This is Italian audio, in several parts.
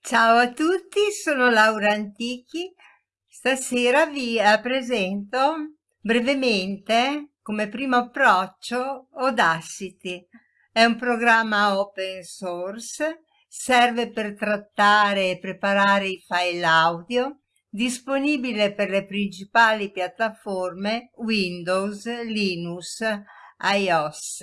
Ciao a tutti, sono Laura Antichi. Stasera vi presento brevemente, come primo approccio, Audacity. È un programma open source, serve per trattare e preparare i file audio, disponibile per le principali piattaforme Windows, Linux, iOS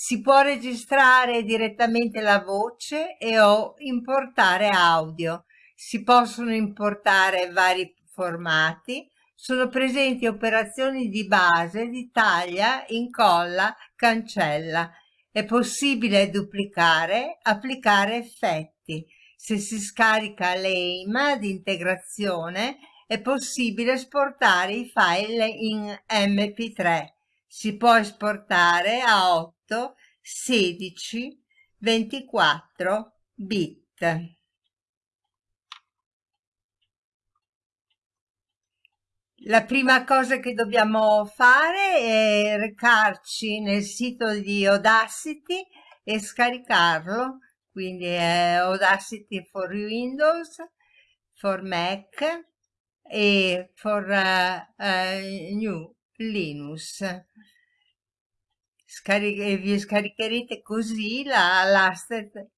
si può registrare direttamente la voce e o importare audio. Si possono importare vari formati. Sono presenti operazioni di base, di taglia, incolla, cancella. È possibile duplicare, applicare effetti. Se si scarica l'AIM di integrazione è possibile esportare i file in MP3. Si può esportare a 8 16, 24 bit. La prima cosa che dobbiamo fare è recarci nel sito di Audacity e scaricarlo, quindi è Audacity for Windows, for Mac e for uh, uh, New Linux scaric vi scaricherete così la latest,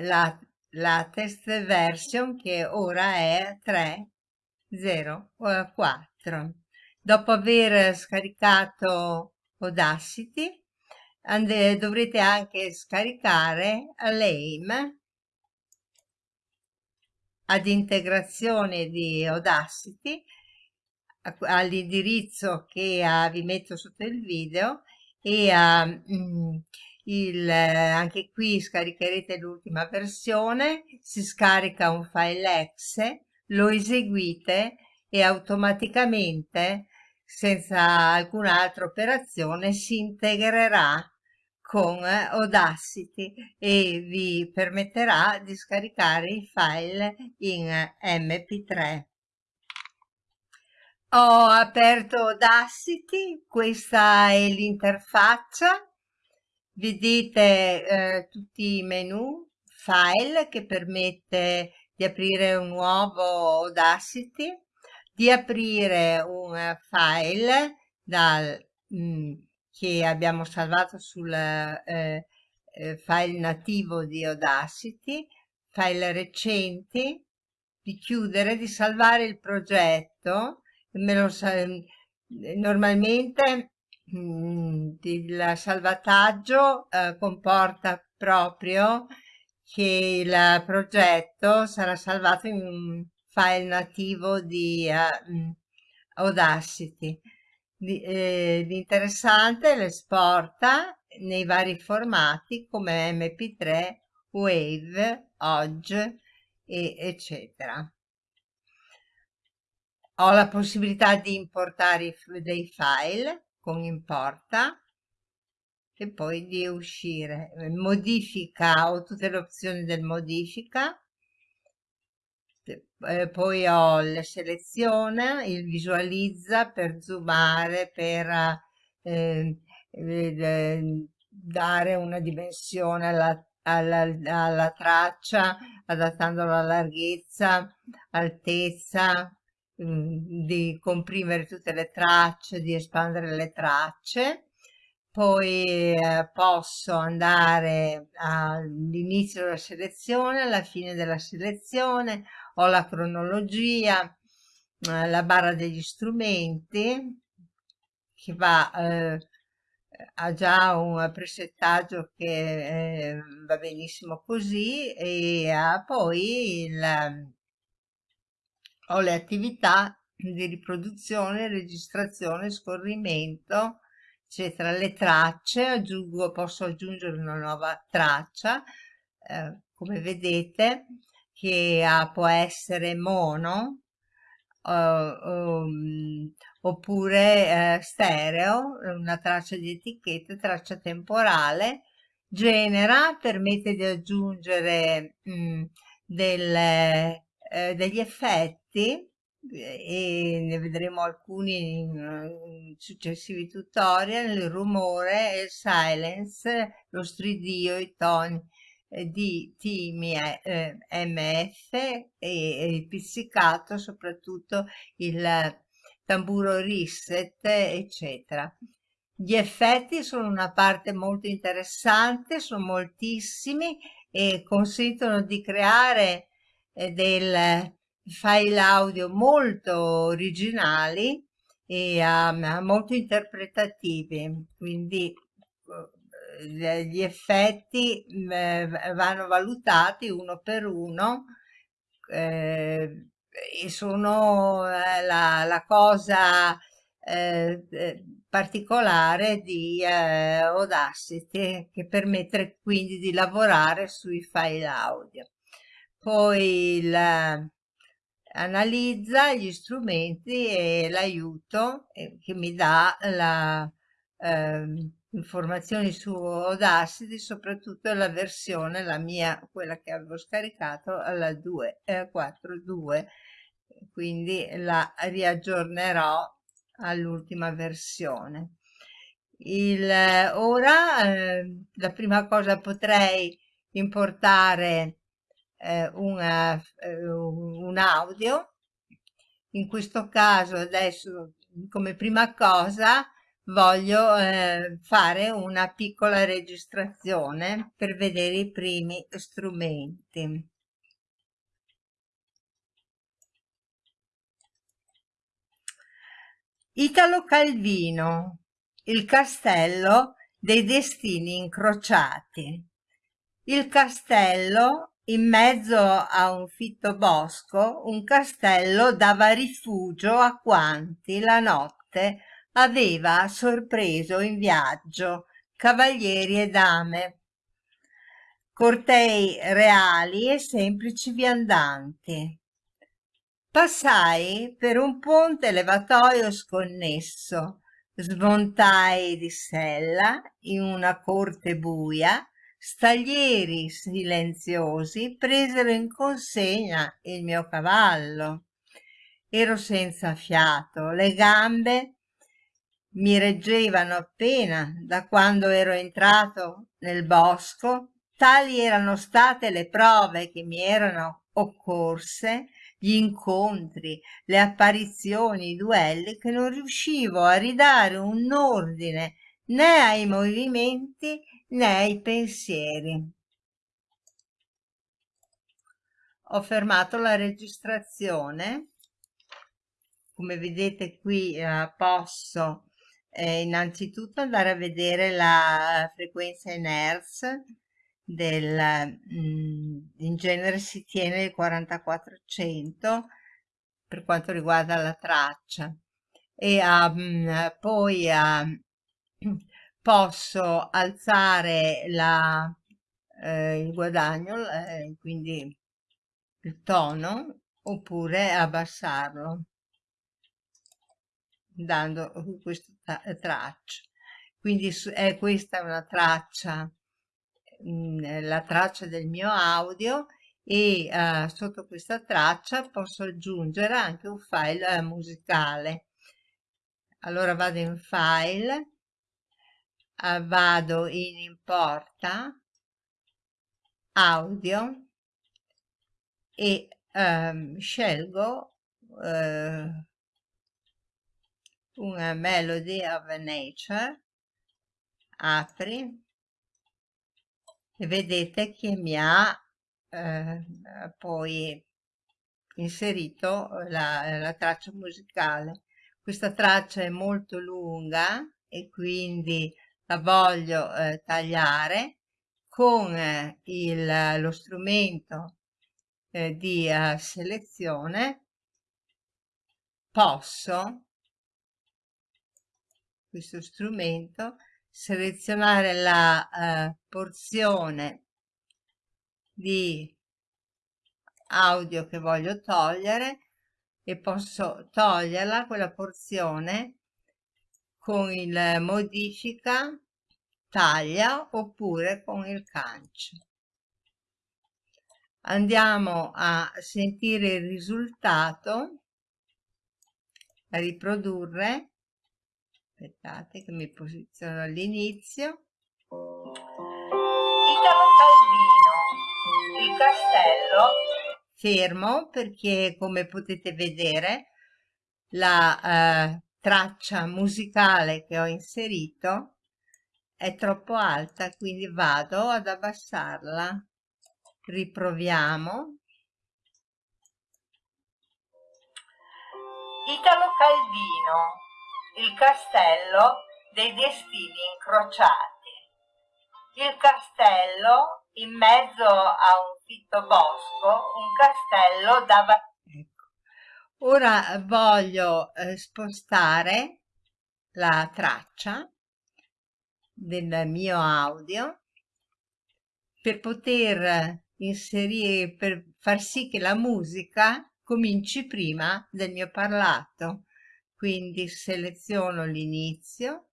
la, la test version che ora è 3.0.4 dopo aver scaricato Audacity dovrete anche scaricare l'AIM ad integrazione di Audacity all'indirizzo che uh, vi metto sotto il video e uh, il, anche qui scaricherete l'ultima versione, si scarica un file exe, lo eseguite e automaticamente senza alcun'altra operazione si integrerà con Audacity e vi permetterà di scaricare i file in mp3 ho aperto Audacity, questa è l'interfaccia, vedete eh, tutti i menu, file che permette di aprire un nuovo Audacity, di aprire un file dal, mh, mm, che abbiamo salvato sul eh, eh, file nativo di Audacity, file recenti, di chiudere, di salvare il progetto lo normalmente mh, il salvataggio eh, comporta proprio che il progetto sarà salvato in un file nativo di uh, Audacity. L'interessante lo esporta nei vari formati come mp3, wave, ogg, eccetera ho la possibilità di importare dei file con importa e poi di uscire. Modifica ho tutte le opzioni del modifica. Eh, poi ho la selezione il visualizza per zoomare per eh, dare una dimensione alla, alla, alla traccia adattando la larghezza altezza Mm, di comprimere tutte le tracce, di espandere le tracce. Poi eh, posso andare all'inizio della selezione, alla fine della selezione, ho la cronologia, eh, la barra degli strumenti che va, eh, ha già un presettaggio che eh, va benissimo così e ha poi il ho le attività di riproduzione, registrazione, scorrimento, eccetera, le tracce, aggiungo, posso aggiungere una nuova traccia, eh, come vedete, che ha, può essere mono, uh, um, oppure uh, stereo, una traccia di etichetta, traccia temporale, genera, permette di aggiungere mh, mm, delle, eh, degli effetti e ne vedremo alcuni in successivi tutorial, il rumore, il silence, lo stridio, i toni, di timi eh, MF e, e, il pizzicato, soprattutto il tamburo reset, eccetera. Gli effetti sono una parte molto interessante, sono moltissimi e consentono di creare eh, del file audio molto originali e um, molto interpretativi, quindi eh, gli effetti eh, vanno valutati uno per uno eh, e sono eh, la, la cosa eh, eh, particolare di eh, Audacity che permette quindi di lavorare sui file audio. Poi il, analizza gli strumenti e l'aiuto che mi dà la eh, informazioni su Audacity, soprattutto la versione, la mia, quella che avevo scaricato, alla 2.4.2, eh, quindi la riaggiornerò all'ultima versione. Il, ora eh, la prima cosa potrei importare eh, una, eh, un audio. In questo caso adesso come prima cosa voglio eh, fare una piccola registrazione per vedere i primi strumenti. Italo Calvino, il castello dei destini incrociati. Il castello in mezzo a un fitto bosco, un castello dava rifugio a quanti la notte aveva sorpreso in viaggio cavalieri e dame, cortei reali e semplici viandanti. Passai per un ponte levatoio sconnesso, smontai di sella in una corte buia staglieri silenziosi presero in consegna il mio cavallo. Ero senza fiato, le gambe mi reggevano appena da quando ero entrato nel bosco, tali erano state le prove che mi erano occorse, gli incontri, le apparizioni, i duelli, che non riuscivo a ridare un ordine né ai movimenti nei pensieri. Ho fermato la registrazione. Come vedete qui eh, posso eh, innanzitutto andare a vedere la frequenza in Hertz del, mm, in genere si tiene il 4400 per quanto riguarda la traccia e um, poi um, posso alzare la, eh, il guadagno, eh, quindi il tono, oppure abbassarlo dando questa traccia. Quindi è questa una traccia, mh, mm, la traccia del mio audio e uh, sotto questa traccia posso aggiungere anche un file uh, musicale. Allora vado in file uh, vado in importa audio e um, scelgo uh, una Melody of Nature apri e vedete che mi ha eh, poi inserito la, la traccia musicale. Questa traccia è molto lunga e quindi la voglio eh, tagliare con eh, il, lo strumento eh, di uh, selezione posso questo strumento selezionare la uh, porzione di audio che voglio togliere e posso toglierla quella porzione con il modifica taglia oppure con il cancio andiamo a sentire il risultato a riprodurre. Aspettate che mi posiziono all'inizio. Italo Calvino fermo perché come potete vedere la eh, traccia musicale che ho inserito è troppo alta quindi vado ad abbassarla. Riproviamo. Italo Calvino il castello dei destini incrociati. Il castello in mezzo a un fitto bosco un castello dava ecco. ora voglio eh, spostare la traccia del mio audio per poter inserire, per far sì che la musica cominci prima del mio parlato. Quindi seleziono l'inizio,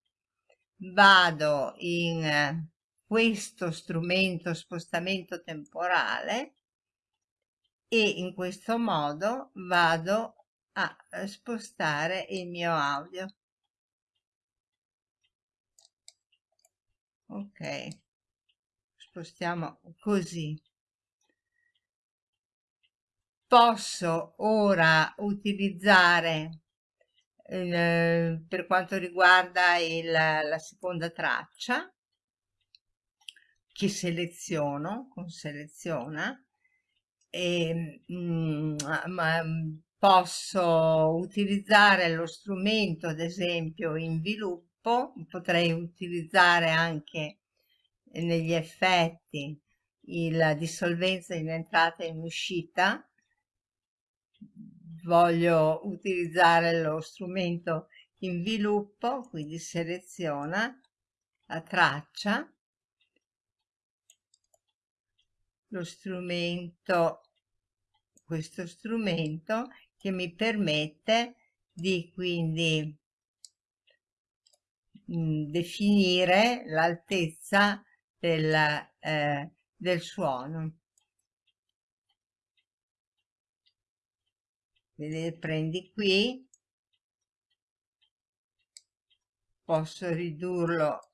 vado in questo strumento spostamento temporale e in questo modo vado a spostare il mio audio. Ok spostiamo così. Posso ora utilizzare eh, per quanto riguarda il, la seconda traccia che seleziono con seleziona e mm, ma, posso utilizzare lo strumento ad esempio in sviluppo potrei utilizzare anche negli effetti la dissolvenza in entrata e in uscita. Voglio utilizzare lo strumento in sviluppo quindi seleziona la traccia. Lo strumento questo strumento che mi permette di quindi definire l'altezza del, eh, del suono. Vedete, prendi qui, posso ridurlo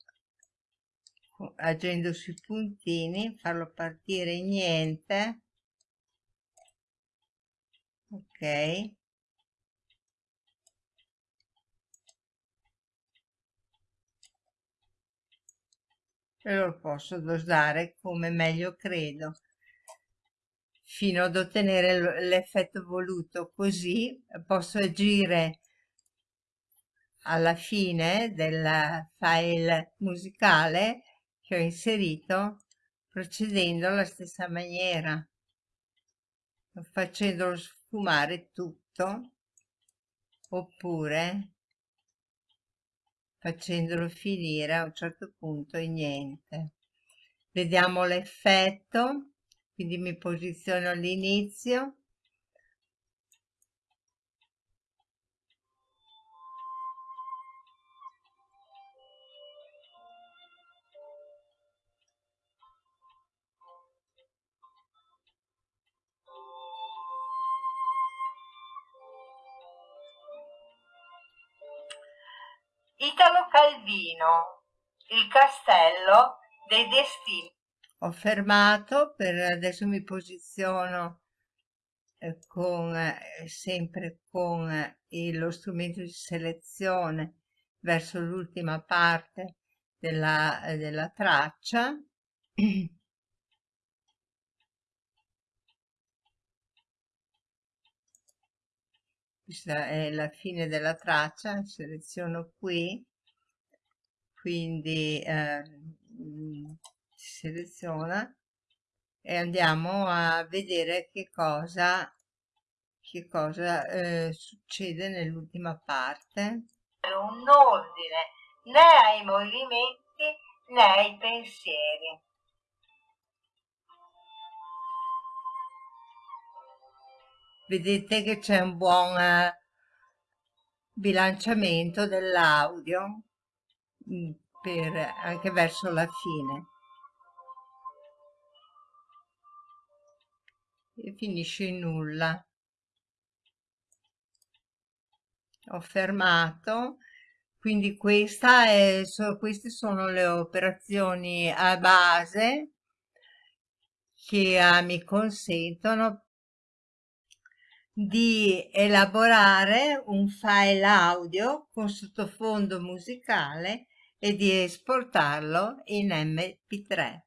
agendo sui puntini, farlo partire niente, ok, e lo posso dosare come meglio credo fino ad ottenere l'effetto voluto. Così posso agire alla fine del file musicale che ho inserito procedendo alla stessa maniera facendolo sfumare tutto oppure facendolo finire a un certo punto e niente. Vediamo l'effetto, quindi mi posiziono all'inizio, Italo Calvino, il castello dei destini. Ho fermato, per adesso mi posiziono eh, con, eh, sempre con eh, lo strumento di selezione verso l'ultima parte della, della traccia. questa è la fine della traccia seleziono qui. Quindi eh, seleziona. E andiamo a vedere che cosa che cosa eh, succede nell'ultima parte. Un ordine né ai movimenti né ai pensieri vedete che c'è un buon eh, bilanciamento dell'audio mm, anche verso la fine. E finisce in nulla. Ho fermato. Quindi questa è, so, queste sono le operazioni a base che uh, mi consentono di elaborare un file audio con sottofondo musicale e di esportarlo in MP3.